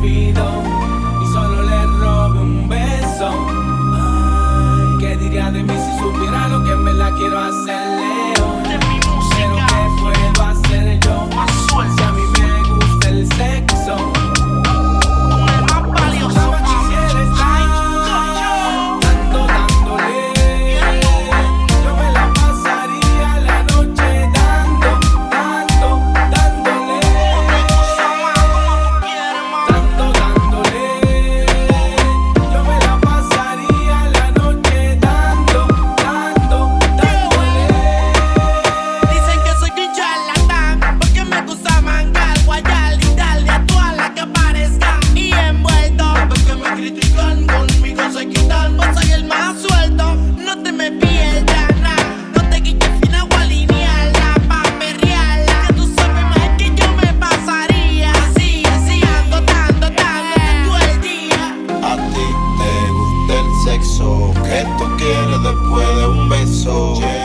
olvido. después de un beso. Yeah.